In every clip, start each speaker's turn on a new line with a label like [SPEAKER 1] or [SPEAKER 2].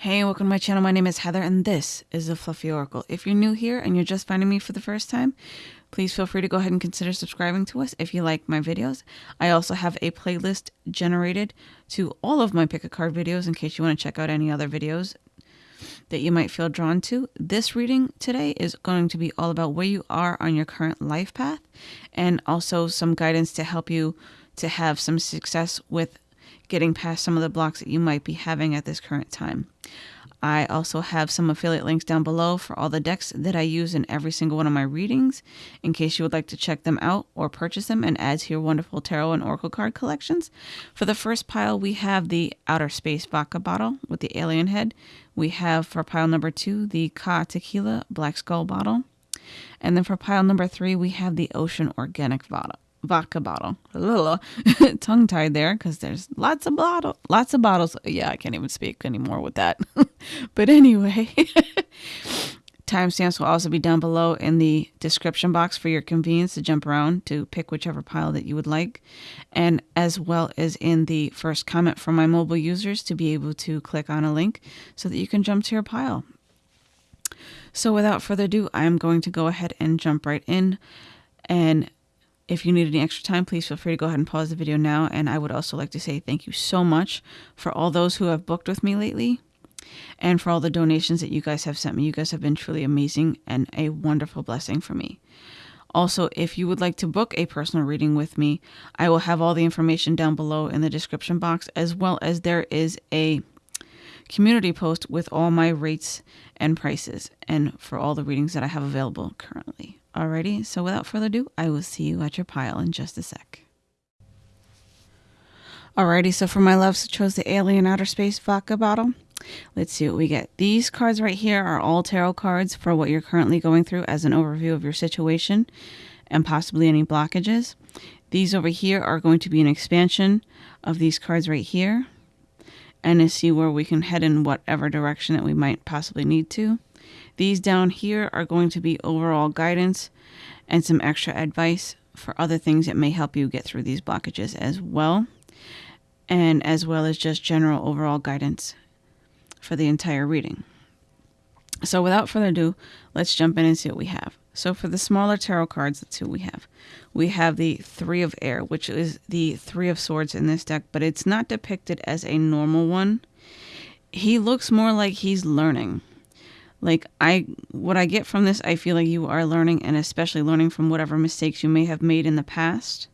[SPEAKER 1] Hey, welcome to my channel. My name is Heather, and this is the Fluffy Oracle. If you're new here and you're just finding me for the first time, please feel free to go ahead and consider subscribing to us if you like my videos. I also have a playlist generated to all of my pick a card videos in case you want to check out any other videos that you might feel drawn to. This reading today is going to be all about where you are on your current life path and also some guidance to help you to have some success with getting past some of the blocks that you might be having at this current time. I also have some affiliate links down below for all the decks that I use in every single one of my readings in case you would like to check them out or purchase them and add to your wonderful tarot and oracle card collections. For the first pile, we have the Outer Space Vodka bottle with the alien head. We have for pile number two, the KAH Tequila Black Skull bottle. And then for pile number three, we have the Ocean Organic bottle vodka bottle. Tongue tied there because there's lots of bottle, lots of bottles. Yeah, I can't even speak anymore with that. but anyway, timestamps will also be down below in the description box for your convenience to jump around to pick whichever pile that you would like, and as well as in the first comment from my mobile users to be able to click on a link so that you can jump to your pile. So without further ado, I'm going to go ahead and jump right in and if you need any extra time, please feel free to go ahead and pause the video now. And I would also like to say thank you so much for all those who have booked with me lately and for all the donations that you guys have sent me. You guys have been truly amazing and a wonderful blessing for me. Also, if you would like to book a personal reading with me, I will have all the information down below in the description box, as well as there is a community post with all my rates and prices and for all the readings that I have available currently. Alrighty, so without further ado, I will see you at your pile in just a sec. Alrighty, so for my loves, I chose the Alien Outer Space Vodka bottle. Let's see what we get. These cards right here are all tarot cards for what you're currently going through as an overview of your situation and possibly any blockages. These over here are going to be an expansion of these cards right here and to see where we can head in whatever direction that we might possibly need to. These down here are going to be overall guidance and some extra advice for other things that may help you get through these blockages as well. And as well as just general overall guidance for the entire reading. So without further ado, let's jump in and see what we have. So for the smaller tarot cards, see what we have. We have the Three of Air, which is the Three of Swords in this deck, but it's not depicted as a normal one. He looks more like he's learning like i what i get from this i feel like you are learning and especially learning from whatever mistakes you may have made in the past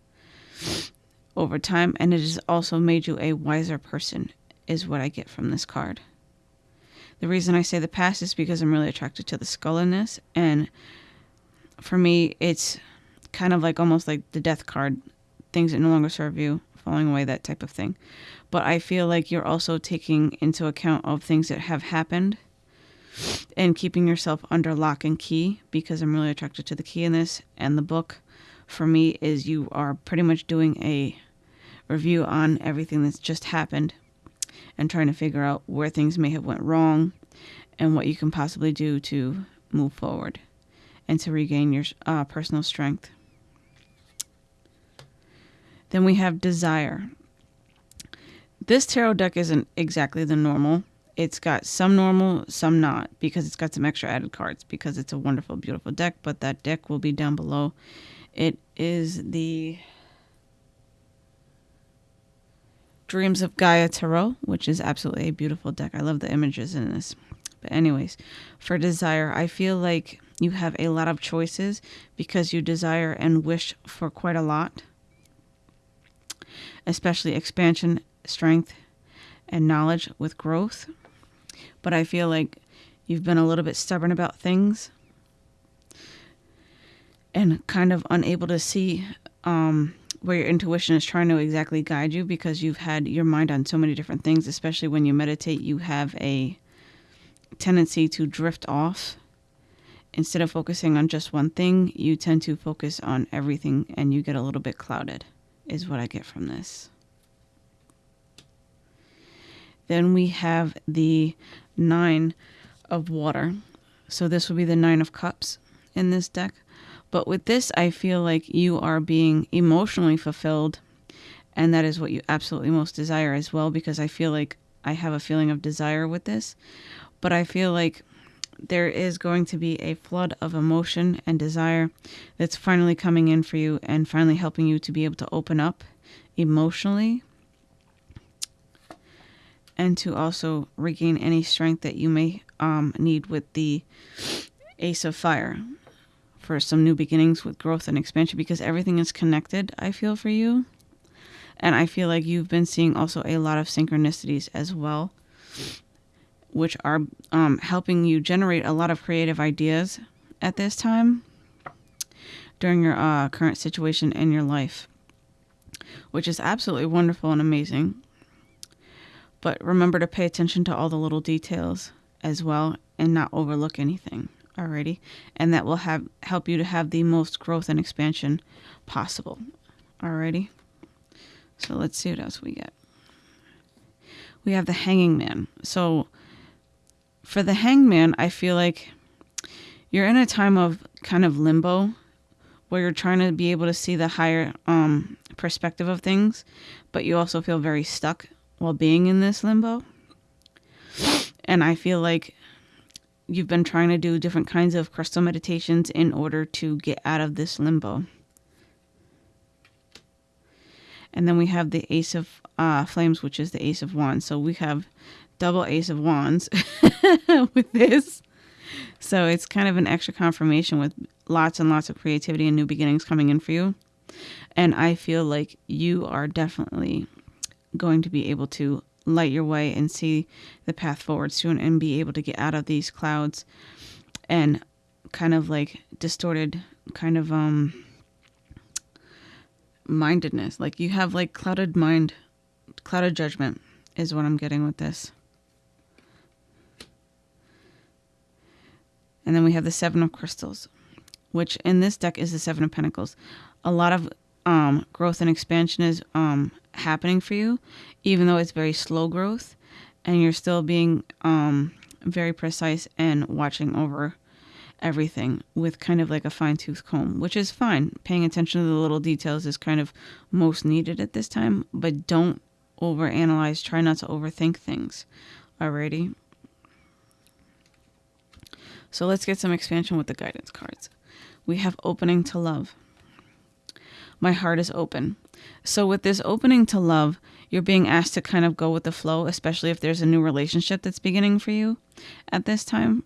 [SPEAKER 1] over time and it has also made you a wiser person is what i get from this card. The reason i say the past is because i'm really attracted to the skull in this and for me it's kind of like almost like the death card. Things that no longer serve you falling away that type of thing. But i feel like you're also taking into account of things that have happened and keeping yourself under lock and key because I'm really attracted to the key in this. And the book for me is you are pretty much doing a review on everything that's just happened and trying to figure out where things may have went wrong and what you can possibly do to move forward and to regain your uh, personal strength. Then we have desire. This tarot deck isn't exactly the normal it's got some normal, some not, because it's got some extra added cards, because it's a wonderful, beautiful deck, but that deck will be down below. It is the Dreams of Gaia Tarot, which is absolutely a beautiful deck. I love the images in this. But anyways, for desire, I feel like you have a lot of choices because you desire and wish for quite a lot, especially expansion, strength, and knowledge with growth but I feel like you've been a little bit stubborn about things and kind of unable to see um, where your intuition is trying to exactly guide you because you've had your mind on so many different things, especially when you meditate, you have a tendency to drift off. Instead of focusing on just one thing, you tend to focus on everything and you get a little bit clouded, is what I get from this. Then we have the nine of water. So this will be the nine of cups in this deck. But with this, I feel like you are being emotionally fulfilled. And that is what you absolutely most desire as well, because I feel like I have a feeling of desire with this, but I feel like there is going to be a flood of emotion and desire that's finally coming in for you and finally helping you to be able to open up emotionally and to also regain any strength that you may um, need with the Ace of Fire for some new beginnings with growth and expansion because everything is connected, I feel, for you. And I feel like you've been seeing also a lot of synchronicities as well, which are um, helping you generate a lot of creative ideas at this time during your uh, current situation in your life, which is absolutely wonderful and amazing. But remember to pay attention to all the little details as well and not overlook anything. Alrighty. And that will have help you to have the most growth and expansion possible. Alrighty. So let's see what else we get. We have the hanging man. So for the hangman, I feel like you're in a time of kind of limbo where you're trying to be able to see the higher um, perspective of things, but you also feel very stuck while being in this limbo. And I feel like you've been trying to do different kinds of crystal meditations in order to get out of this limbo. And then we have the Ace of uh, Flames, which is the Ace of Wands. So we have double Ace of Wands with this. So it's kind of an extra confirmation with lots and lots of creativity and new beginnings coming in for you. And I feel like you are definitely going to be able to light your way and see the path forward soon and be able to get out of these clouds and kind of like distorted kind of um mindedness. Like you have like clouded mind clouded judgment is what i'm getting with this. And then we have the seven of crystals which in this deck is the seven of pentacles. A lot of um, growth and expansion is um, happening for you, even though it's very slow growth, and you're still being um, very precise and watching over everything with kind of like a fine tooth comb, which is fine. Paying attention to the little details is kind of most needed at this time, but don't overanalyze. Try not to overthink things. Alrighty. So let's get some expansion with the guidance cards. We have opening to love my heart is open. So, with this opening to love, you're being asked to kind of go with the flow, especially if there's a new relationship that's beginning for you at this time.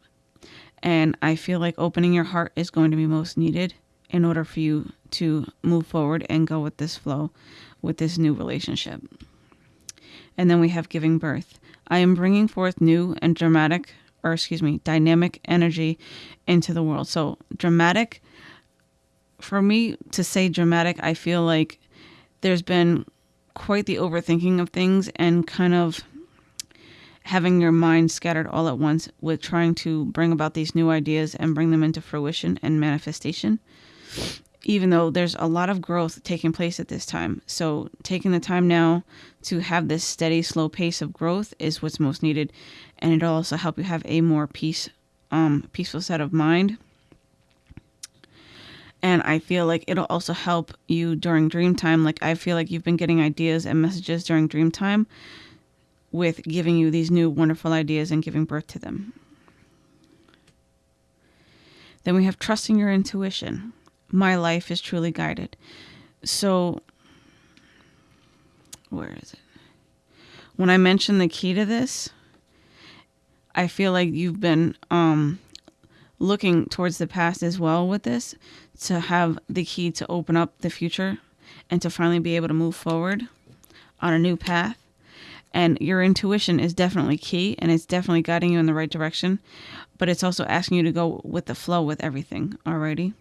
[SPEAKER 1] And I feel like opening your heart is going to be most needed in order for you to move forward and go with this flow with this new relationship. And then we have giving birth. I am bringing forth new and dramatic, or excuse me, dynamic energy into the world. So, dramatic for me to say dramatic, I feel like there's been quite the overthinking of things and kind of having your mind scattered all at once with trying to bring about these new ideas and bring them into fruition and manifestation. Even though there's a lot of growth taking place at this time. So, taking the time now to have this steady, slow pace of growth is what's most needed. And it'll also help you have a more peace, um, peaceful set of mind and I feel like it'll also help you during dream time. Like I feel like you've been getting ideas and messages during dream time with giving you these new wonderful ideas and giving birth to them. Then we have trusting your intuition. My life is truly guided. So, where is it? When I mention the key to this, I feel like you've been um, looking towards the past as well with this to have the key to open up the future and to finally be able to move forward on a new path. And your intuition is definitely key and it's definitely guiding you in the right direction, but it's also asking you to go with the flow with everything. Alrighty.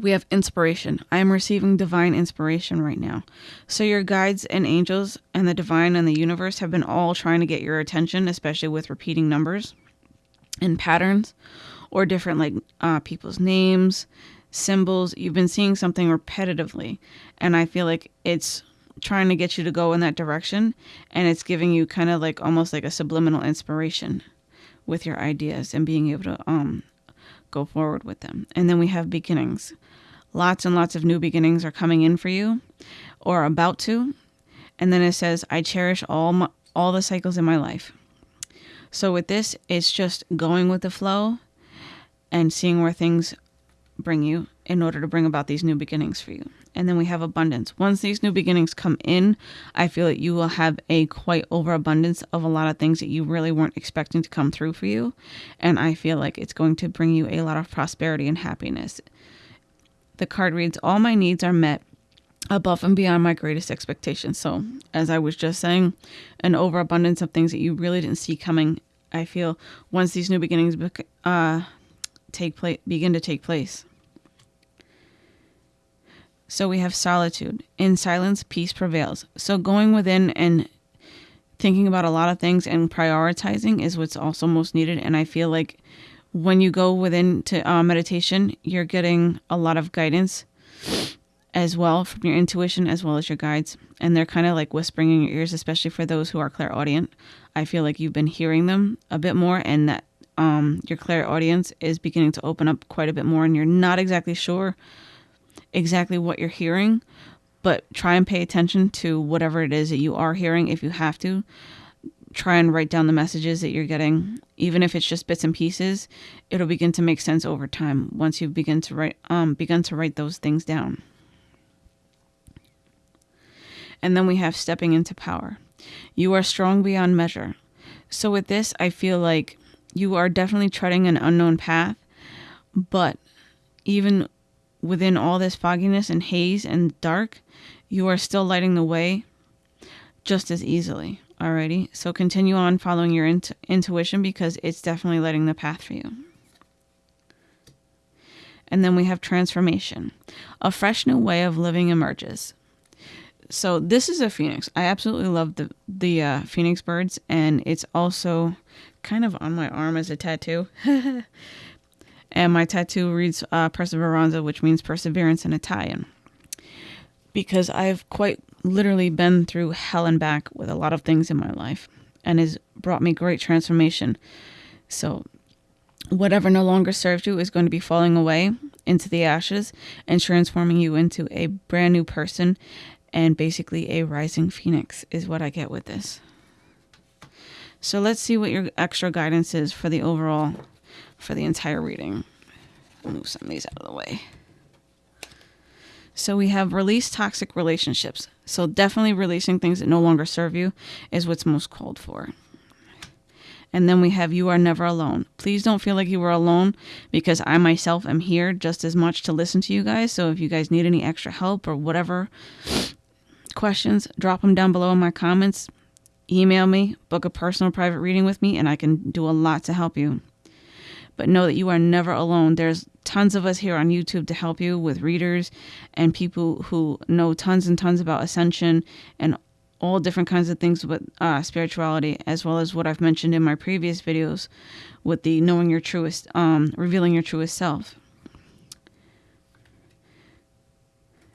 [SPEAKER 1] We have inspiration. I am receiving divine inspiration right now. So, your guides and angels and the divine and the universe have been all trying to get your attention, especially with repeating numbers and patterns or different, like uh, people's names, symbols. You've been seeing something repetitively. And I feel like it's trying to get you to go in that direction. And it's giving you kind of like almost like a subliminal inspiration with your ideas and being able to um, go forward with them. And then we have beginnings. Lots and lots of new beginnings are coming in for you. or about to. And then it says, I cherish all my, all the cycles in my life. So with this, it's just going with the flow and seeing where things bring you in order to bring about these new beginnings for you. And then we have abundance. Once these new beginnings come in, I feel that you will have a quite overabundance of a lot of things that you really weren't expecting to come through for you. And I feel like it's going to bring you a lot of prosperity and happiness. The card reads All my needs are met above and beyond my greatest expectations. So, as I was just saying, an overabundance of things that you really didn't see coming. I feel once these new beginnings uh, take place, begin to take place. So we have solitude. In silence, peace prevails. So going within and thinking about a lot of things and prioritizing is what's also most needed. And I feel like when you go within to uh, meditation, you're getting a lot of guidance as well from your intuition as well as your guides. And they're kind of like whispering in your ears, especially for those who are clairaudient. I feel like you've been hearing them a bit more and that um, your clairaudience is beginning to open up quite a bit more and you're not exactly sure exactly what you're hearing, but try and pay attention to whatever it is that you are hearing if you have to. Try and write down the messages that you're getting, even if it's just bits and pieces. It'll begin to make sense over time once you begin to write um begin to write those things down. And then we have stepping into power. You are strong beyond measure. So with this, I feel like you are definitely treading an unknown path, but even within all this fogginess and haze and dark, you are still lighting the way just as easily. Alrighty, so continue on following your int- intuition because it's definitely lighting the path for you. And then we have transformation. A fresh new way of living emerges. So this is a phoenix. I absolutely love the the uh, phoenix birds, and it's also kind of on my arm as a tattoo. and my tattoo reads uh, Perseveranza, which means perseverance in Italian. Because I've quite literally been through hell and back with a lot of things in my life and has brought me great transformation. So, whatever no longer serves you is going to be falling away into the ashes and transforming you into a brand new person and basically a rising phoenix, is what I get with this. So, let's see what your extra guidance is for the overall for the entire reading. Move some of these out of the way. So we have release toxic relationships. So definitely releasing things that no longer serve you is what's most called for. And then we have you are never alone. Please don't feel like you are alone because I myself am here just as much to listen to you guys. So if you guys need any extra help or whatever questions, drop them down below in my comments. Email me, book a personal private reading with me, and I can do a lot to help you but know that you are never alone. There's tons of us here on YouTube to help you with readers and people who know tons and tons about ascension and all different kinds of things with uh, spirituality, as well as what I've mentioned in my previous videos with the knowing your truest, um, revealing your truest self.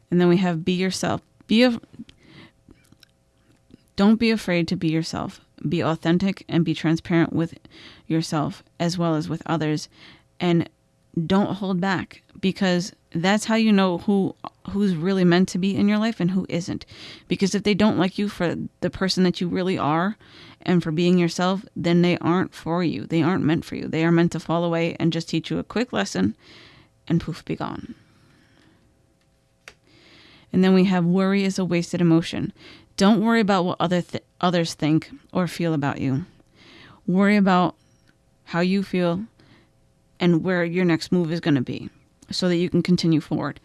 [SPEAKER 1] And then we have be yourself. Be a, don't be afraid to be yourself be authentic and be transparent with yourself as well as with others and don't hold back because that's how you know who who's really meant to be in your life and who isn't. Because if they don't like you for the person that you really are and for being yourself then they aren't for you. They aren't meant for you. They are meant to fall away and just teach you a quick lesson and poof be gone. And then we have worry is a wasted emotion. Don't worry about what other th- others think or feel about you. Worry about how you feel and where your next move is going to be so that you can continue forward.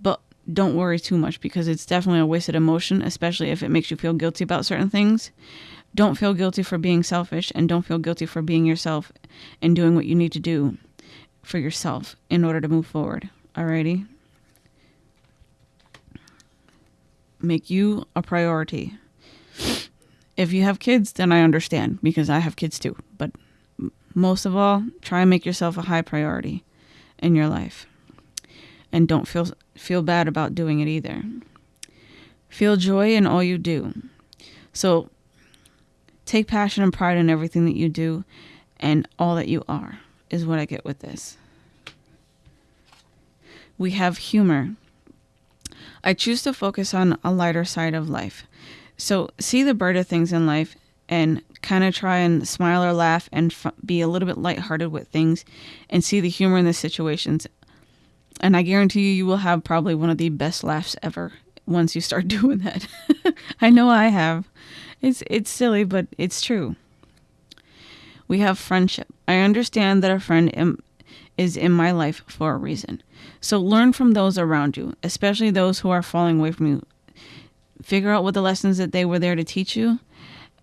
[SPEAKER 1] But don't worry too much because it's definitely a wasted emotion, especially if it makes you feel guilty about certain things. Don't feel guilty for being selfish and don't feel guilty for being yourself and doing what you need to do for yourself in order to move forward. Alrighty? make you a priority. If you have kids, then I understand because I have kids too. But most of all, try and make yourself a high priority in your life. And don't feel feel bad about doing it either. Feel joy in all you do. So take passion and pride in everything that you do and all that you are is what I get with this. We have humor. I choose to focus on a lighter side of life. So, see the brighter things in life and kind of try and smile or laugh and f- be a little bit lighthearted with things and see the humor in the situations. And I guarantee you, you will have probably one of the best laughs ever once you start doing that. I know I have. It's it's silly, but it's true. We have friendship. I understand that a friend am, is in my life for a reason. So learn from those around you, especially those who are falling away from you. Figure out what the lessons that they were there to teach you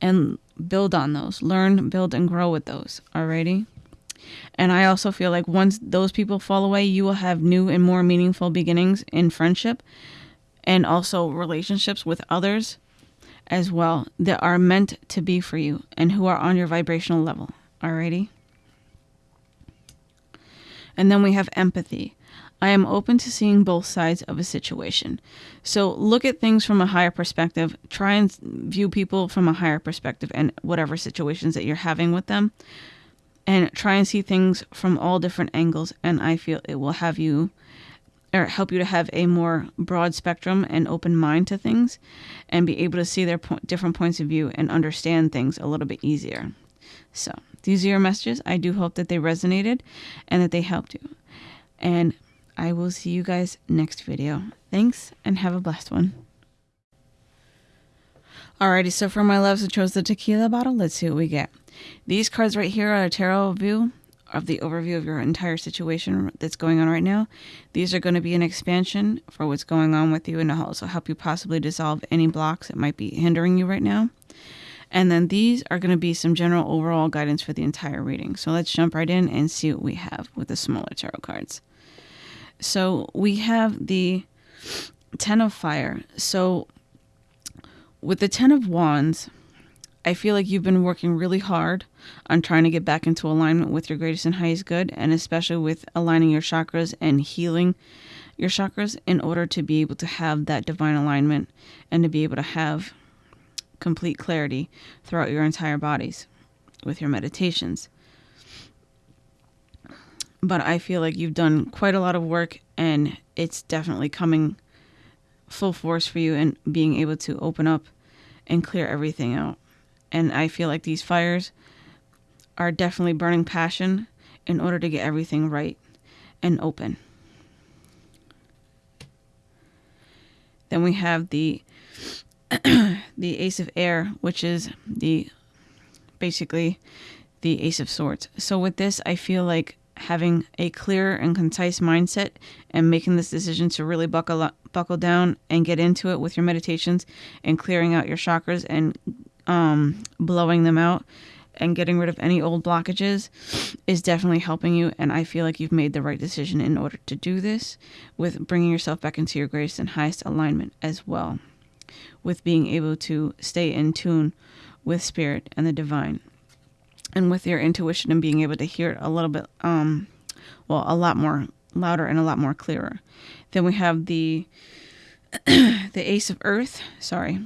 [SPEAKER 1] and build on those. Learn, build, and grow with those. Alrighty? And I also feel like once those people fall away, you will have new and more meaningful beginnings in friendship and also relationships with others as well that are meant to be for you and who are on your vibrational level. Alrighty? And then we have empathy. I am open to seeing both sides of a situation. So look at things from a higher perspective. Try and view people from a higher perspective and whatever situations that you're having with them. And try and see things from all different angles. And I feel it will have you or help you to have a more broad spectrum and open mind to things and be able to see their po- different points of view and understand things a little bit easier. So, these are your messages. I do hope that they resonated and that they helped you. And I will see you guys next video. Thanks and have a blessed one. Alrighty, so for my loves, I chose the tequila bottle. Let's see what we get. These cards right here are a tarot view of the overview of your entire situation that's going on right now. These are going to be an expansion for what's going on with you and also help you possibly dissolve any blocks that might be hindering you right now. And then these are going to be some general overall guidance for the entire reading. So let's jump right in and see what we have with the smaller tarot cards. So we have the Ten of Fire. So with the Ten of Wands, I feel like you've been working really hard on trying to get back into alignment with your greatest and highest good, and especially with aligning your chakras and healing your chakras in order to be able to have that divine alignment and to be able to have complete clarity throughout your entire bodies with your meditations. But I feel like you've done quite a lot of work and it's definitely coming full force for you and being able to open up and clear everything out. And I feel like these fires are definitely burning passion in order to get everything right and open. Then we have the the Ace of Air, which is the basically the Ace of Swords. So with this, I feel like having a clear and concise mindset and making this decision to really buckle up, buckle down and get into it with your meditations and clearing out your chakras and um, blowing them out and getting rid of any old blockages is definitely helping you. And I feel like you've made the right decision in order to do this with bringing yourself back into your greatest and highest alignment as well, with being able to stay in tune with spirit and the divine and with your intuition and being able to hear it a little bit um well a lot more louder and a lot more clearer. Then we have the the ace of earth. Sorry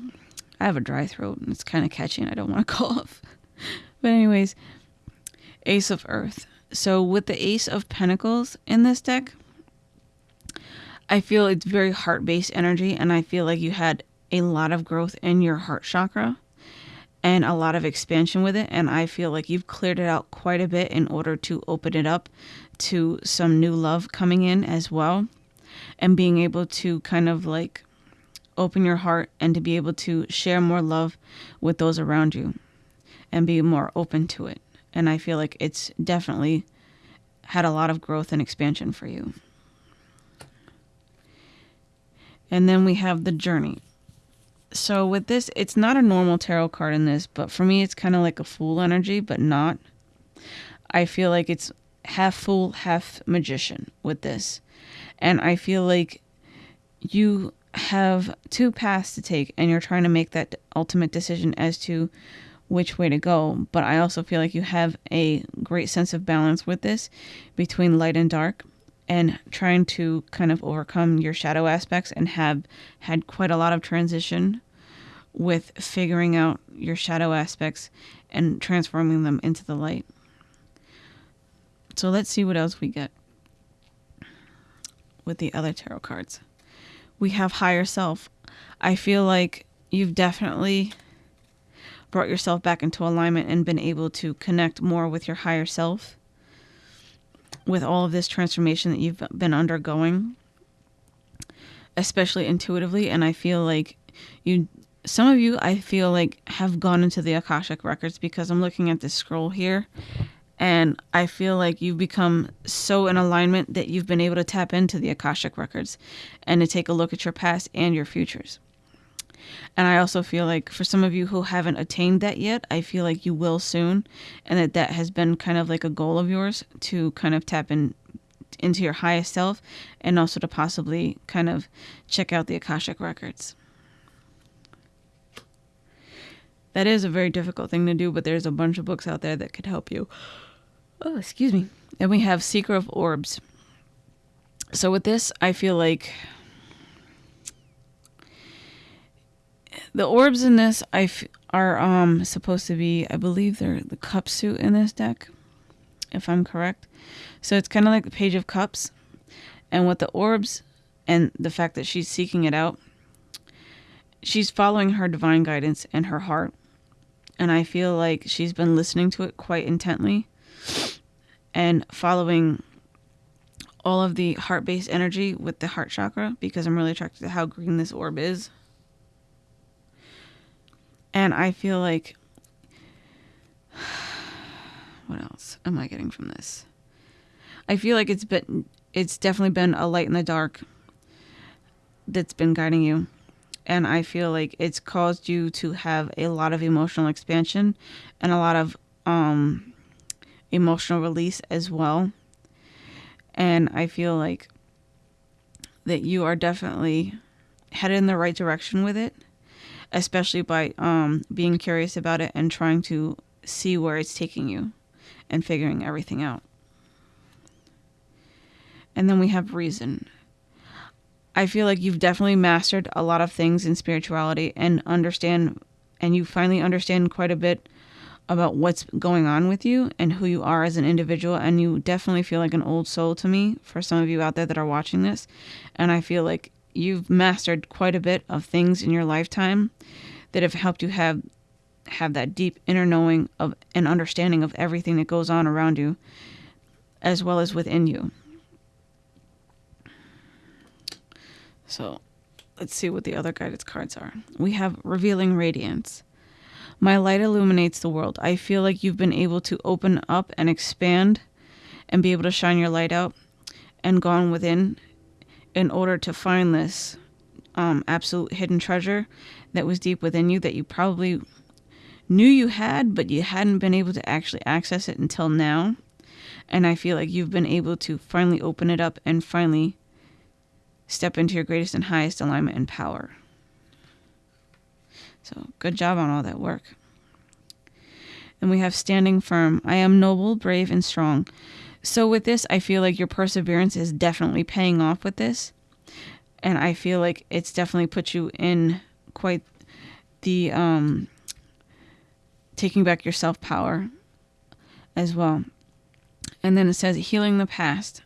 [SPEAKER 1] i have a dry throat and it's kind of catchy and i don't want to cough. But anyways ace of earth. So with the ace of pentacles in this deck i feel it's very heart-based energy and i feel like you had a lot of growth in your heart chakra and a lot of expansion with it. And I feel like you've cleared it out quite a bit in order to open it up to some new love coming in as well. And being able to kind of like open your heart and to be able to share more love with those around you and be more open to it. And I feel like it's definitely had a lot of growth and expansion for you. And then we have the journey so with this, it's not a normal tarot card in this, but for me, it's kind of like a fool energy, but not. I feel like it's half fool, half magician with this. And I feel like you have two paths to take and you're trying to make that ultimate decision as to which way to go. But I also feel like you have a great sense of balance with this between light and dark and trying to kind of overcome your shadow aspects and have had quite a lot of transition with figuring out your shadow aspects and transforming them into the light. So let's see what else we get with the other tarot cards. we have higher self. I feel like you've definitely brought yourself back into alignment and been able to connect more with your higher self with all of this transformation that you've been undergoing, especially intuitively. And I feel like you, some of you, I feel like have gone into the Akashic records because I'm looking at this scroll here. And I feel like you've become so in alignment that you've been able to tap into the Akashic records and to take a look at your past and your futures. And I also feel like for some of you who haven't attained that yet, I feel like you will soon, and that that has been kind of like a goal of yours to kind of tap in into your highest self and also to possibly kind of check out the Akashic records. That is a very difficult thing to do, but there's a bunch of books out there that could help you. Oh, excuse me. And we have Seeker of Orbs. So with this, I feel like the orbs in this I f- are um supposed to be I believe they're the cup suit in this deck, if I'm correct. So it's kind of like the page of cups, and with the orbs and the fact that she's seeking it out, she's following her divine guidance and her heart, and I feel like she's been listening to it quite intently, and following all of the heart based energy with the heart chakra because I'm really attracted to how green this orb is. And I feel like what else am I getting from this? I feel like it's been it's definitely been a light in the dark that's been guiding you. And I feel like it's caused you to have a lot of emotional expansion and a lot of um, emotional release as well. And I feel like that you are definitely headed in the right direction with it especially by um, being curious about it and trying to see where it's taking you and figuring everything out. And then we have reason. I feel like you've definitely mastered a lot of things in spirituality and understand, and you finally understand quite a bit about what's going on with you and who you are as an individual. And you definitely feel like an old soul to me for some of you out there that are watching this. And I feel like you've mastered quite a bit of things in your lifetime that have helped you have have that deep inner knowing of and understanding of everything that goes on around you as well as within you. So, let's see what the other guidance cards are. We have revealing radiance. My light illuminates the world. I feel like you've been able to open up and expand and be able to shine your light out and gone within in order to find this um, absolute hidden treasure that was deep within you that you probably knew you had, but you hadn't been able to actually access it until now. And I feel like you've been able to finally open it up and finally step into your greatest and highest alignment and power. So, good job on all that work. And we have standing firm. I am noble, brave, and strong. So with this, I feel like your perseverance is definitely paying off with this. And I feel like it's definitely put you in quite the um taking back your self power as well. And then it says healing the past.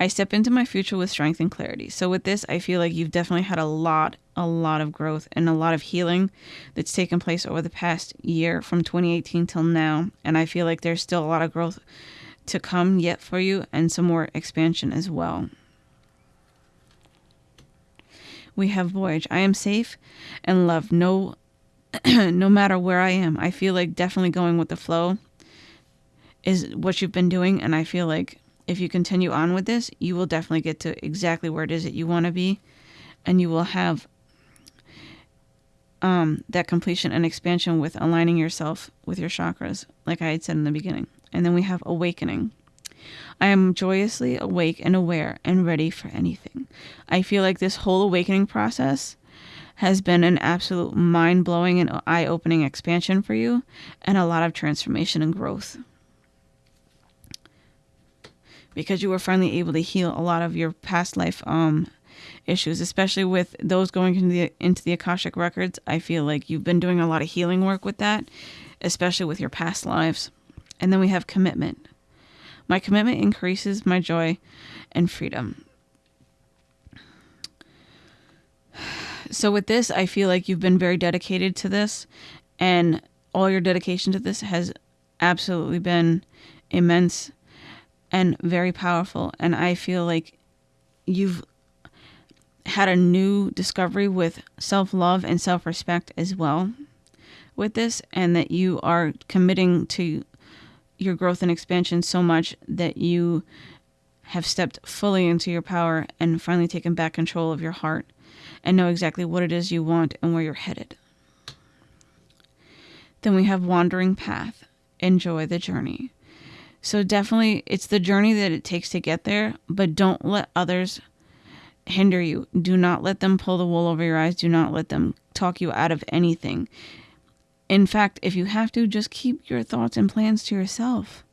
[SPEAKER 1] I step into my future with strength and clarity. So with this, I feel like you've definitely had a lot, a lot of growth and a lot of healing that's taken place over the past year from 2018 till now. And I feel like there's still a lot of growth to come yet for you and some more expansion as well. We have Voyage. I am safe and loved no no matter where I am. I feel like definitely going with the flow is what you've been doing and I feel like if you continue on with this, you will definitely get to exactly where it is that you want to be and you will have um, that completion and expansion with aligning yourself with your chakras, like I had said in the beginning. And then we have awakening. I am joyously awake and aware and ready for anything. I feel like this whole awakening process has been an absolute mind blowing and eye opening expansion for you and a lot of transformation and growth. Because you were finally able to heal a lot of your past life um, issues, especially with those going into the into the Akashic records. I feel like you've been doing a lot of healing work with that, especially with your past lives. And then we have commitment. My commitment increases my joy and freedom. So with this, I feel like you've been very dedicated to this and all your dedication to this has absolutely been immense and very powerful and I feel like you've had a new discovery with self-love and self-respect as well with this and that you are committing to your growth and expansion so much that you have stepped fully into your power and finally taken back control of your heart and know exactly what it is you want and where you're headed. Then we have wandering path. Enjoy the journey. So definitely it's the journey that it takes to get there, but don't let others hinder you. Do not let them pull the wool over your eyes. Do not let them talk you out of anything. In fact, if you have to, just keep your thoughts and plans to yourself.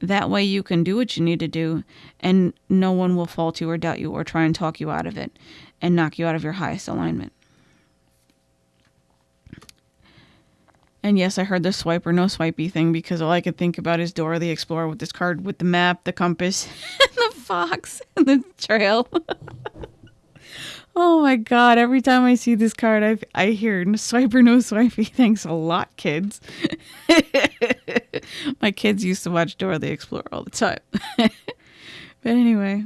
[SPEAKER 1] That way you can do what you need to do and no one will fault you or doubt you or try and talk you out of it and knock you out of your highest alignment. And yes, I heard the swipe or no swipey thing because all I could think about is Dora the Explorer with this card with the map, the compass, and the fox, and the trail. oh my god, every time I see this card, I, I hear swipe or no swipey. Thanks a lot, kids. my kids used to watch Dora the Explorer all the time. but anyway,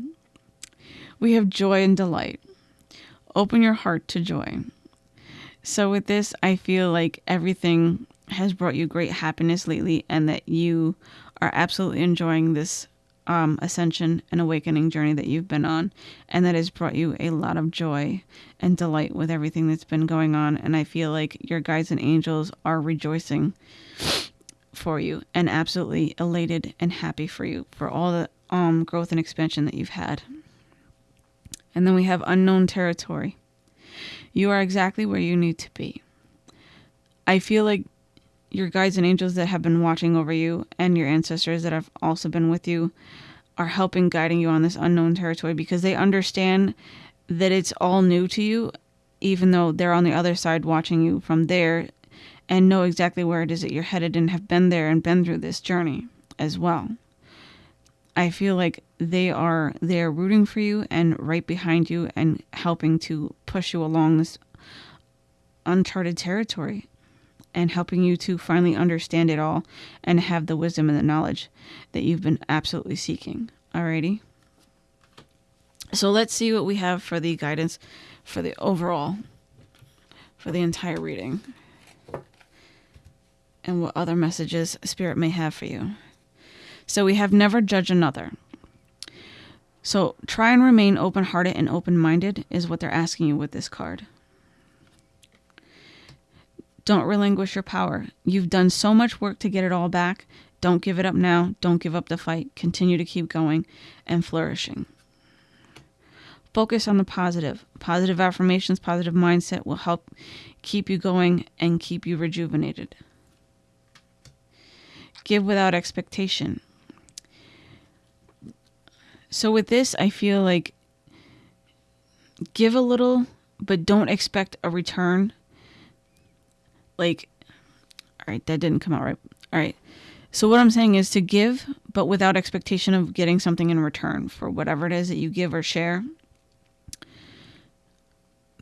[SPEAKER 1] we have joy and delight. Open your heart to joy. So, with this, I feel like everything has brought you great happiness lately, and that you are absolutely enjoying this um, ascension and awakening journey that you've been on, and that has brought you a lot of joy and delight with everything that's been going on. And I feel like your guides and angels are rejoicing for you and absolutely elated and happy for you for all the um, growth and expansion that you've had. And then we have unknown territory. You are exactly where you need to be. I feel like your guides and angels that have been watching over you and your ancestors that have also been with you are helping guiding you on this unknown territory because they understand that it's all new to you even though they're on the other side watching you from there and know exactly where it is that you're headed and have been there and been through this journey as well. I feel like they are there rooting for you and right behind you and helping to push you along this uncharted territory and helping you to finally understand it all and have the wisdom and the knowledge that you've been absolutely seeking. Alrighty. So let's see what we have for the guidance for the overall, for the entire reading, and what other messages Spirit may have for you. So we have never judge another. So try and remain open hearted and open minded, is what they're asking you with this card. Don't relinquish your power. You've done so much work to get it all back. Don't give it up now. Don't give up the fight. Continue to keep going and flourishing. Focus on the positive. Positive affirmations, positive mindset will help keep you going and keep you rejuvenated. Give without expectation. So, with this, I feel like give a little, but don't expect a return. Like all right that didn't come out right. All right. So what i'm saying is to give but without expectation of getting something in return for whatever it is that you give or share.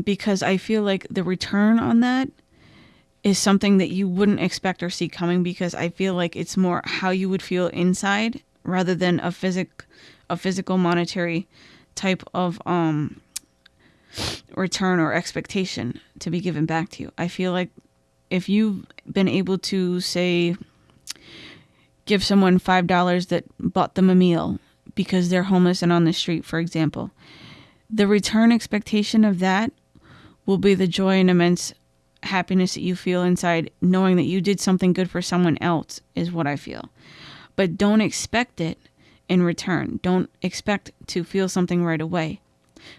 [SPEAKER 1] Because i feel like the return on that is something that you wouldn't expect or see coming because i feel like it's more how you would feel inside rather than a physic a physical monetary type of um return or expectation to be given back to you. I feel like if you've been able to say give someone five dollars that bought them a meal because they're homeless and on the street, for example, the return expectation of that will be the joy and immense happiness that you feel inside knowing that you did something good for someone else is what I feel. But don't expect it in return. Don't expect to feel something right away.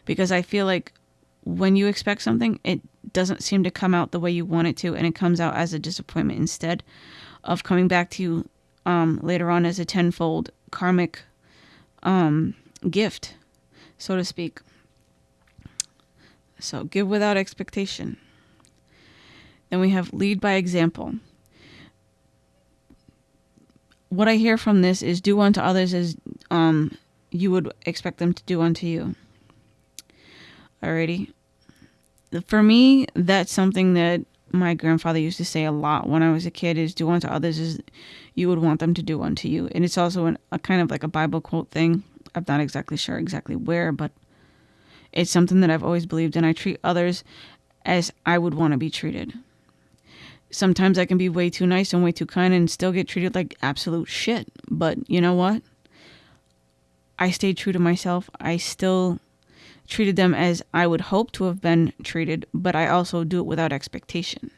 [SPEAKER 1] Because I feel like when you expect something, it doesn't seem to come out the way you want it to, and it comes out as a disappointment instead of coming back to you um, later on as a tenfold karmic um, gift, so to speak. So give without expectation. Then we have lead by example. What I hear from this is do unto others as um, you would expect them to do unto you. Alrighty. for me, that's something that my grandfather used to say a lot when I was a kid is do unto others as you would want them to do unto you. And it's also an, a kind of like a Bible quote thing. I'm not exactly sure exactly where, but it's something that I've always believed and I treat others as I would want to be treated. Sometimes I can be way too nice and way too kind and still get treated like absolute shit. But you know what? I stayed true to myself. I still treated them as I would hope to have been treated, but I also do it without expectation.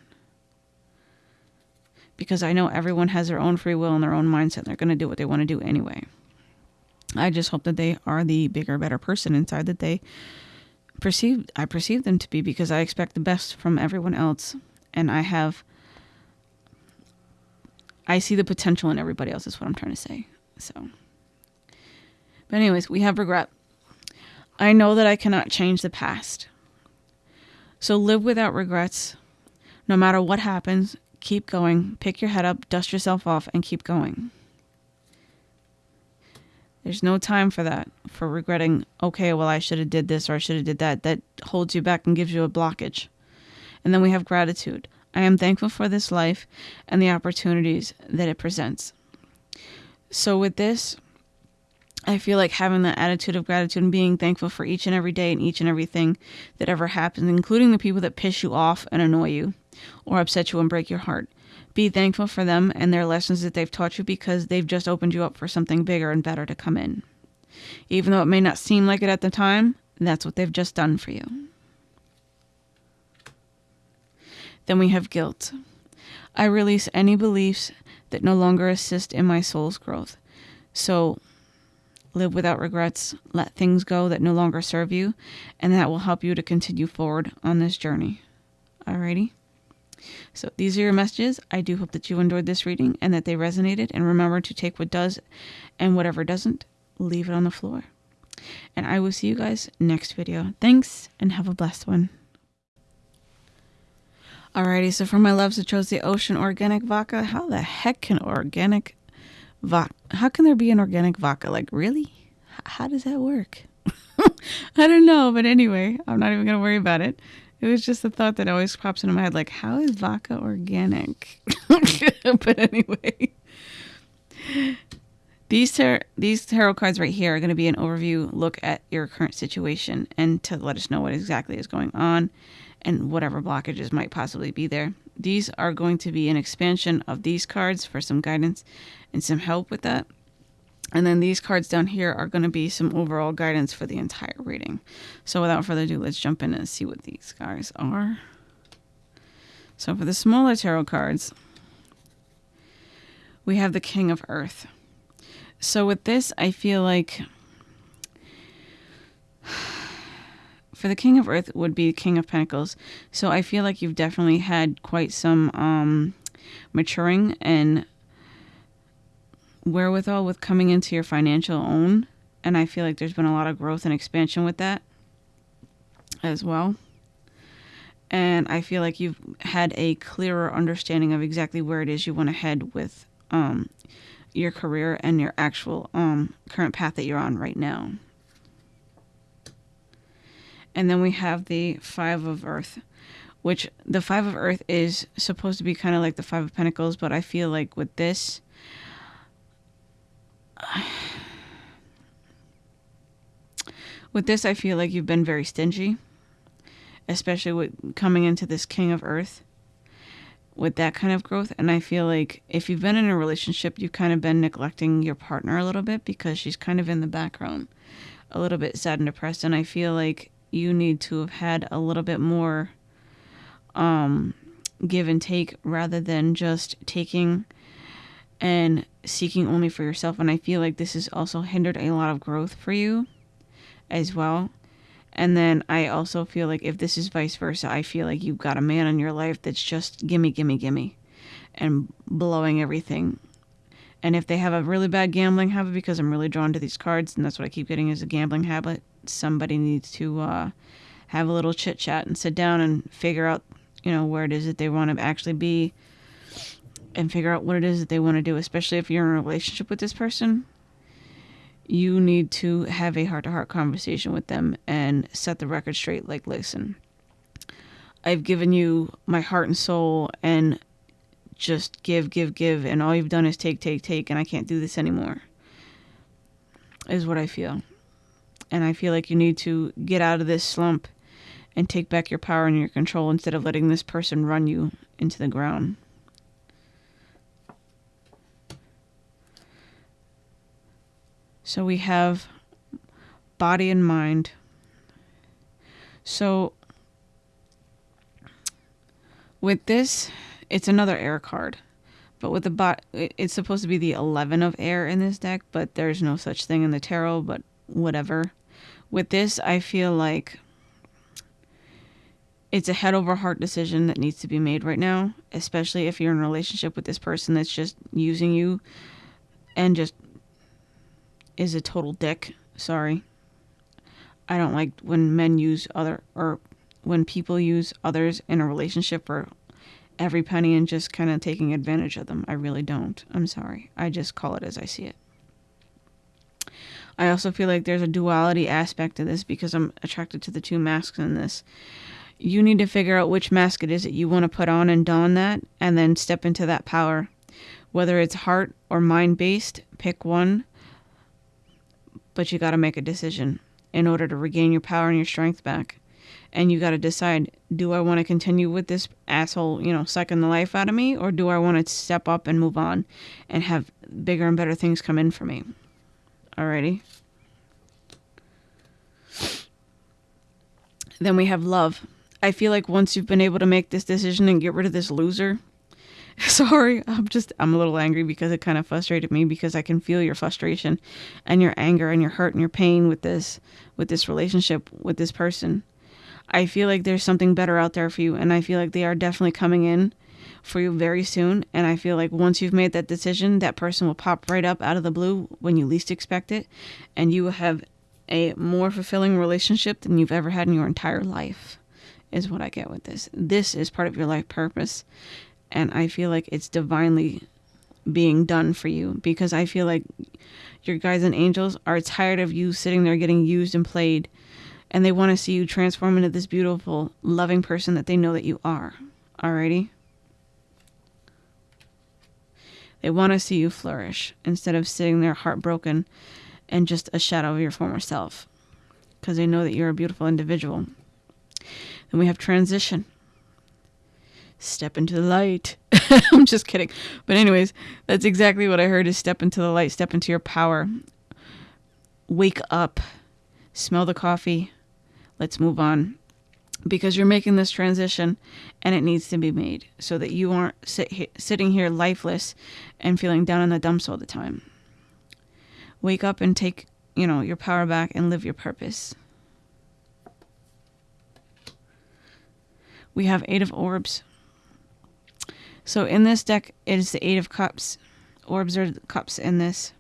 [SPEAKER 1] Because I know everyone has their own free will and their own mindset. And They're going to do what they want to do anyway. I just hope that they are the bigger, better person inside that they perceive I perceive them to be because I expect the best from everyone else and I have I see the potential in everybody else is what I'm trying to say. So But anyways, we have regret. I know that I cannot change the past. So live without regrets. No matter what happens, keep going. Pick your head up, dust yourself off and keep going. There's no time for that, for regretting, okay, well, I should have did this or I should have did that. That holds you back and gives you a blockage. And then we have gratitude. I am thankful for this life and the opportunities that it presents. So with this, I feel like having that attitude of gratitude and being thankful for each and every day and each and everything that ever happens, including the people that piss you off and annoy you or upset you and break your heart. Be thankful for them and their lessons that they've taught you because they've just opened you up for something bigger and better to come in. Even though it may not seem like it at the time, that's what they've just done for you. Then we have guilt. I release any beliefs that no longer assist in my soul's growth. So live without regrets, let things go that no longer serve you, and that will help you to continue forward on this journey. Alrighty? So these are your messages. I do hope that you enjoyed this reading and that they resonated. And remember to take what does and whatever doesn't, leave it on the floor. And I will see you guys next video. Thanks and have a blessed one. Alrighty, so for my loves, I chose the Ocean Organic Vodka. How the heck can organic vodka, how can there be an organic vodka? Like, really? How does that work? I don't know, but anyway, I'm not even going to worry about it. It was just a thought that always pops into my head, like, how is vodka organic? but anyway, these tar- these tarot cards right here are going to be an overview look at your current situation and to let us know what exactly is going on and whatever blockages might possibly be there. These are going to be an expansion of these cards for some guidance and some help with that. And then these cards down here are going to be some overall guidance for the entire reading. So without further ado, let's jump in and see what these guys are. So for the smaller tarot cards, we have the King of Earth. So with this, I feel like for the King of Earth would be King of Pentacles. So I feel like you've definitely had quite some um, maturing and wherewithal with coming into your financial own. And I feel like there's been a lot of growth and expansion with that as well. And I feel like you've had a clearer understanding of exactly where it is you want to head with um, your career and your actual um, current path that you're on right now. And then we have the Five of Earth, which the Five of Earth is supposed to be kind of like the Five of Pentacles, but I feel like with this, with this, I feel like you've been very stingy, especially with coming into this King of Earth with that kind of growth. And I feel like if you've been in a relationship, you've kind of been neglecting your partner a little bit because she's kind of in the background, a little bit sad and depressed. And I feel like you need to have had a little bit more um, give and take rather than just taking and seeking only for yourself. And I feel like this has also hindered a lot of growth for you as well. And then I also feel like if this is vice versa, I feel like you've got a man in your life that's just gimme, gimme, gimme, and blowing everything. And if they have a really bad gambling habit, because I'm really drawn to these cards, and that's what I keep getting is a gambling habit, somebody needs to uh, have a little chit chat and sit down and figure out, you know, where it is that they want to actually be and figure out what it is that they want to do, especially if you're in a relationship with this person. You need to have a heart to heart conversation with them and set the record straight like, listen, I've given you my heart and soul and just give, give, give, and all you've done is take, take, take, and I can't do this anymore. Is what I feel. And I feel like you need to get out of this slump and take back your power and your control instead of letting this person run you into the ground. So we have body and mind. So with this, it's another air card. But with the bot, it's supposed to be the 11 of air in this deck, but there's no such thing in the tarot, but whatever. With this, I feel like it's a head over heart decision that needs to be made right now, especially if you're in a relationship with this person that's just using you and just is a total dick. Sorry. I don't like when men use other or when people use others in a relationship for every penny and just kind of taking advantage of them. I really don't. I'm sorry. I just call it as I see it. I also feel like there's a duality aspect to this because I'm attracted to the two masks in this. You need to figure out which mask it is that you want to put on and don that and then step into that power. Whether it's heart or mind based, pick one but you got to make a decision in order to regain your power and your strength back. And you got to decide do I want to continue with this asshole, you know, sucking the life out of me, or do I want to step up and move on and have bigger and better things come in for me? Alrighty. Then we have love. I feel like once you've been able to make this decision and get rid of this loser, Sorry, I'm just I'm a little angry because it kind of frustrated me because I can feel your frustration and your anger and your hurt and your pain with this with this relationship with this person. I feel like there's something better out there for you and I feel like they are definitely coming in for you very soon and I feel like once you've made that decision, that person will pop right up out of the blue when you least expect it and you will have a more fulfilling relationship than you've ever had in your entire life is what I get with this. This is part of your life purpose and I feel like it's divinely being done for you because I feel like your guides and angels are tired of you sitting there getting used and played and they want to see you transform into this beautiful, loving person that they know that you are. Alrighty? They want to see you flourish instead of sitting there heartbroken and just a shadow of your former self because they know that you're a beautiful individual. Then we have transition step into the light. I'm just kidding. But anyways, that's exactly what I heard is step into the light, step into your power. Wake up. Smell the coffee. Let's move on. Because you're making this transition and it needs to be made so that you aren't sit, sitting here lifeless and feeling down in the dumps all the time. Wake up and take, you know, your power back and live your purpose. We have Eight of Orbs. So in this deck, it is the Eight of Cups. Orbs are cups in this.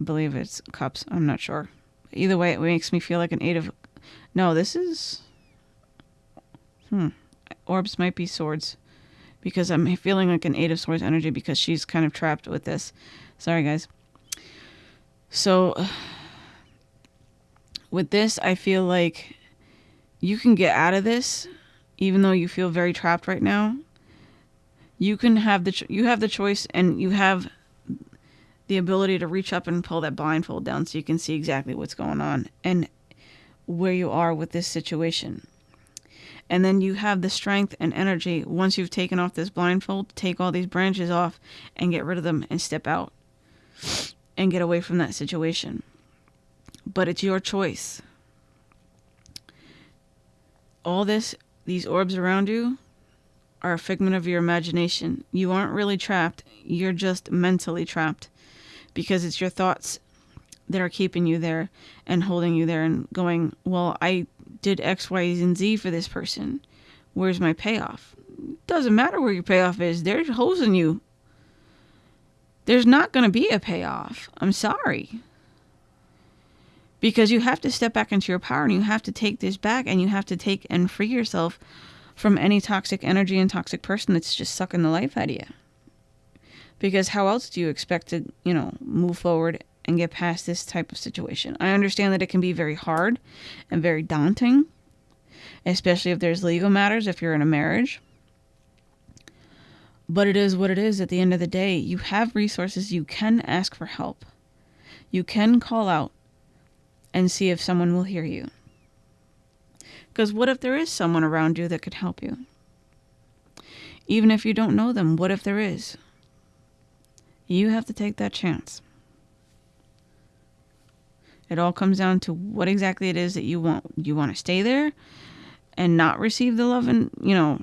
[SPEAKER 1] I believe it's cups. I'm not sure. Either way, it makes me feel like an Eight of... No, this is... Hmm. Orbs might be swords. Because I'm feeling like an Eight of Swords energy because she's kind of trapped with this. Sorry, guys. So... With this, I feel like you can get out of this even though you feel very trapped right now you can have the ch- you have the choice and you have the ability to reach up and pull that blindfold down so you can see exactly what's going on and where you are with this situation. And then you have the strength and energy once you've taken off this blindfold, take all these branches off and get rid of them and step out and get away from that situation. But it's your choice. All this, these orbs around you, are a figment of your imagination. You aren't really trapped, you're just mentally trapped because it's your thoughts that are keeping you there and holding you there and going, Well, I did X, Y, and Z for this person. Where's my payoff? Doesn't matter where your payoff is, they're hosing you. There's not going to be a payoff. I'm sorry. Because you have to step back into your power and you have to take this back and you have to take and free yourself from any toxic energy and toxic person that's just sucking the life out of you. Because how else do you expect to, you know, move forward and get past this type of situation? I understand that it can be very hard and very daunting, especially if there's legal matters, if you're in a marriage. But it is what it is at the end of the day. You have resources, you can ask for help, you can call out and see if someone will hear you. Because what if there is someone around you that could help you? Even if you don't know them, what if there is? You have to take that chance. It all comes down to what exactly it is that you want. You want to stay there and not receive the love and, you know,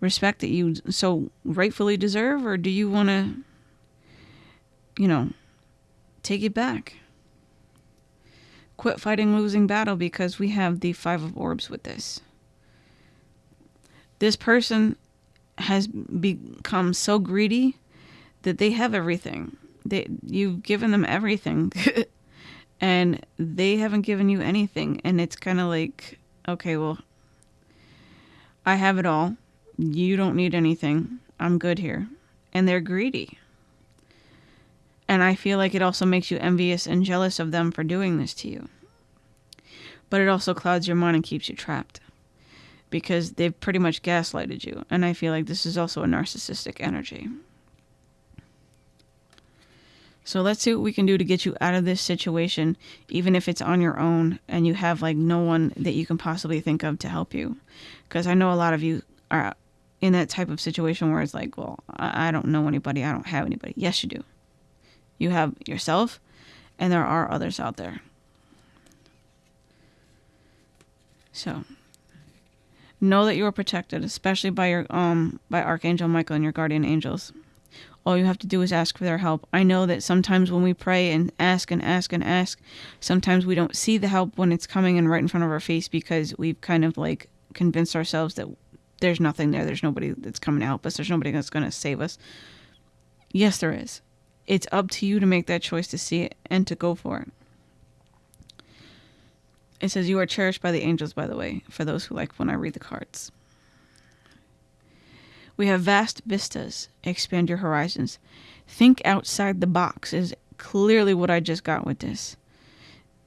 [SPEAKER 1] respect that you so rightfully deserve, or do you want to, you know, take it back? Quit fighting losing battle because we have the Five of Orbs with this. This person has become so greedy that they have everything. They you've given them everything and they haven't given you anything and it's kind of like okay, well I have it all. You don't need anything. I'm good here. And they're greedy. And I feel like it also makes you envious and jealous of them for doing this to you. But it also clouds your mind and keeps you trapped because they've pretty much gaslighted you. And I feel like this is also a narcissistic energy. So let's see what we can do to get you out of this situation, even if it's on your own and you have like no one that you can possibly think of to help you. Because I know a lot of you are in that type of situation where it's like, well, I don't know anybody, I don't have anybody. Yes, you do. You have yourself, and there are others out there. So know that you are protected, especially by your um by Archangel Michael and your guardian angels. All you have to do is ask for their help. I know that sometimes when we pray and ask and ask and ask, sometimes we don't see the help when it's coming in right in front of our face because we've kind of like convinced ourselves that there's nothing there. There's nobody that's coming to help us. There's nobody that's going to save us. Yes, there is. It's up to you to make that choice to see it and to go for it. It says, You are cherished by the angels, by the way, for those who like when I read the cards. We have vast vistas. Expand your horizons. Think outside the box is clearly what I just got with this.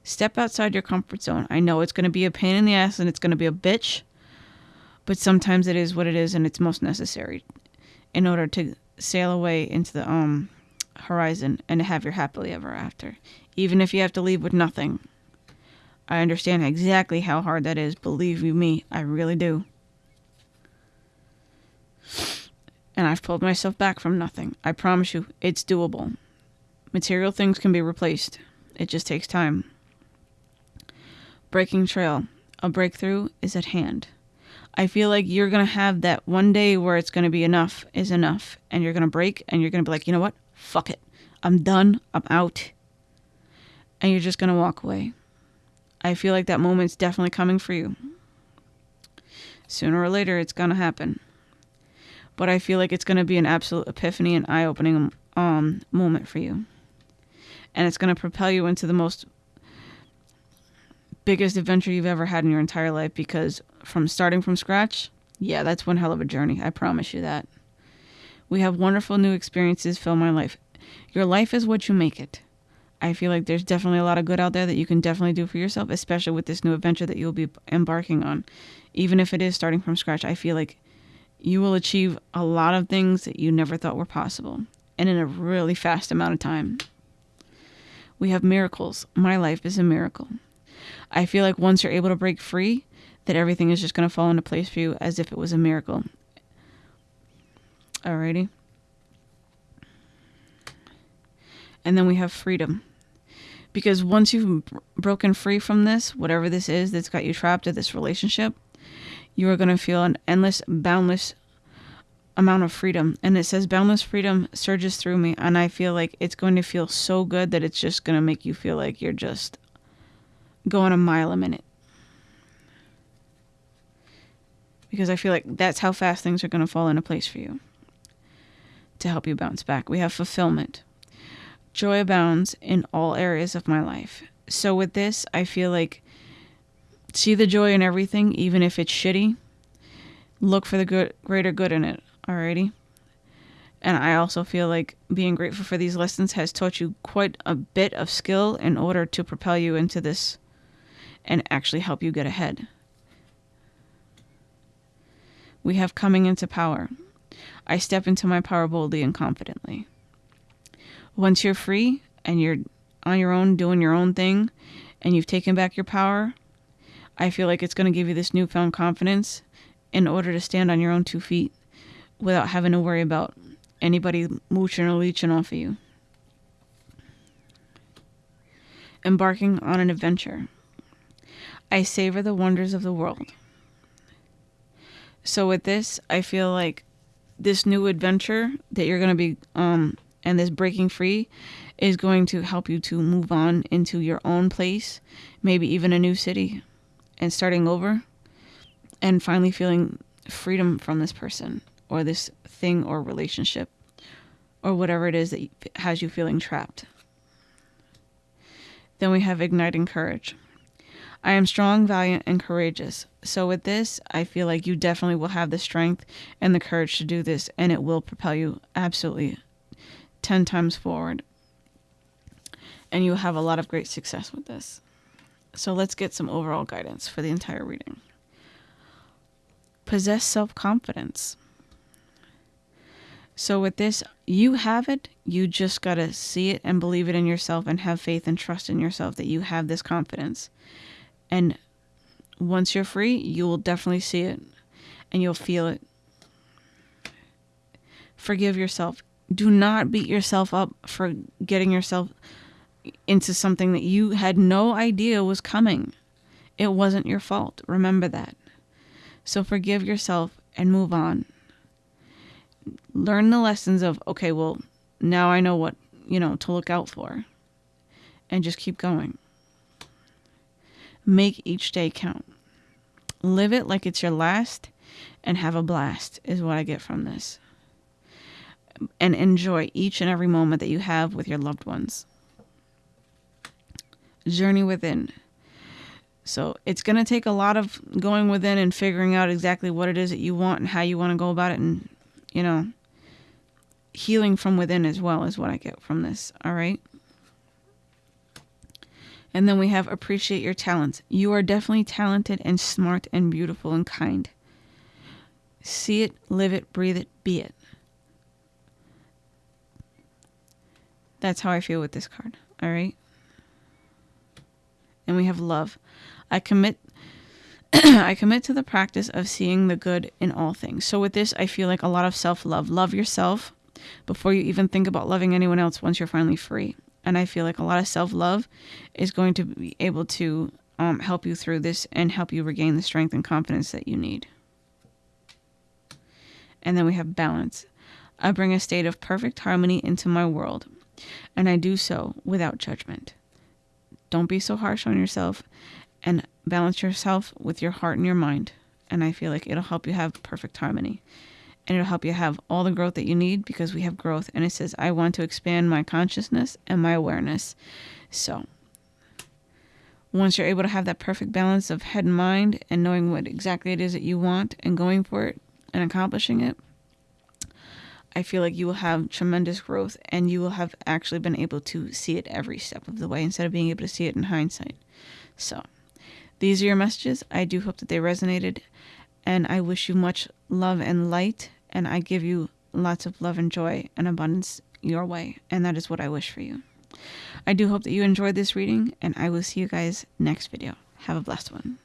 [SPEAKER 1] Step outside your comfort zone. I know it's going to be a pain in the ass and it's going to be a bitch, but sometimes it is what it is and it's most necessary in order to sail away into the um horizon and to have your happily ever after. Even if you have to leave with nothing. I understand exactly how hard that is. Believe you me, I really do. And I've pulled myself back from nothing. I promise you, it's doable. Material things can be replaced, it just takes time. Breaking trail. A breakthrough is at hand. I feel like you're going to have that one day where it's going to be enough is enough. And you're going to break and you're going to be like, you know what? Fuck it. I'm done. I'm out. And you're just going to walk away. I feel like that moment's definitely coming for you. Sooner or later, it's going to happen. But I feel like it's going to be an absolute epiphany and eye opening um, moment for you. And it's going to propel you into the most biggest adventure you've ever had in your entire life because from starting from scratch, yeah, that's one hell of a journey. I promise you that. We have wonderful new experiences fill my life. Your life is what you make it. I feel like there's definitely a lot of good out there that you can definitely do for yourself, especially with this new adventure that you'll be embarking on. Even if it is starting from scratch, I feel like you will achieve a lot of things that you never thought were possible and in a really fast amount of time. We have miracles. My life is a miracle. I feel like once you're able to break free, that everything is just going to fall into place for you as if it was a miracle. Alrighty. And then we have freedom because once you've broken free from this, whatever this is that's got you trapped in this relationship, you are going to feel an endless, boundless amount of freedom. And it says, boundless freedom surges through me. And I feel like it's going to feel so good that it's just going to make you feel like you're just going a mile a minute. Because I feel like that's how fast things are going to fall into place for you to help you bounce back. We have fulfillment. Joy abounds in all areas of my life. So with this, I feel like see the joy in everything, even if it's shitty. Look for the good, greater good in it. Alrighty. And I also feel like being grateful for these lessons has taught you quite a bit of skill in order to propel you into this and actually help you get ahead. we have coming into power. I step into my power boldly and confidently. Once you're free and you're on your own doing your own thing and you've taken back your power, I feel like it's going to give you this newfound confidence in order to stand on your own two feet without having to worry about anybody mooching or leeching off of you. Embarking on an adventure. I savor the wonders of the world. So with this, I feel like this new adventure that you're going to be um and this breaking free is going to help you to move on into your own place, maybe even a new city and starting over and finally feeling freedom from this person or this thing or relationship or whatever it is that has you feeling trapped. Then we have igniting courage. I am strong, valiant, and courageous. So, with this, I feel like you definitely will have the strength and the courage to do this, and it will propel you absolutely 10 times forward. And you will have a lot of great success with this. So, let's get some overall guidance for the entire reading. Possess self confidence. So, with this, you have it. You just got to see it and believe it in yourself and have faith and trust in yourself that you have this confidence. And once you're free, you will definitely see it and you'll feel it. Forgive yourself. Do not beat yourself up for getting yourself into something that you had no idea was coming. It wasn't your fault. Remember that. So forgive yourself and move on. Learn the lessons of, okay, well, now I know what, you know, to look out for. And just keep going. Make each day count. Live it like it's your last and have a blast, is what I get from this. And enjoy each and every moment that you have with your loved ones. Journey within. So it's going to take a lot of going within and figuring out exactly what it is that you want and how you want to go about it. And, you know, healing from within as well is what I get from this. All right. And then we have appreciate your talents. You are definitely talented and smart and beautiful and kind. See it, live it, breathe it, be it. That's how I feel with this card. All right. And we have love. I commit I commit to the practice of seeing the good in all things. So with this, I feel like a lot of self-love. Love yourself before you even think about loving anyone else once you're finally free. And I feel like a lot of self love is going to be able to um, help you through this and help you regain the strength and confidence that you need. And then we have balance. I bring a state of perfect harmony into my world, and I do so without judgment. Don't be so harsh on yourself and balance yourself with your heart and your mind. And I feel like it'll help you have perfect harmony and it'll help you have all the growth that you need because we have growth. And it says, I want to expand my consciousness and my awareness. So, once you're able to have that perfect balance of head and mind and knowing what exactly it is that you want and going for it and accomplishing it, I feel like you will have tremendous growth and you will have actually been able to see it every step of the way instead of being able to see it in hindsight. So, these are your messages. I do hope that they resonated, and I wish you much love and light and I give you lots of love and joy and abundance your way. And that is what I wish for you. I do hope that you enjoyed this reading, and I will see you guys next video. Have a blessed one.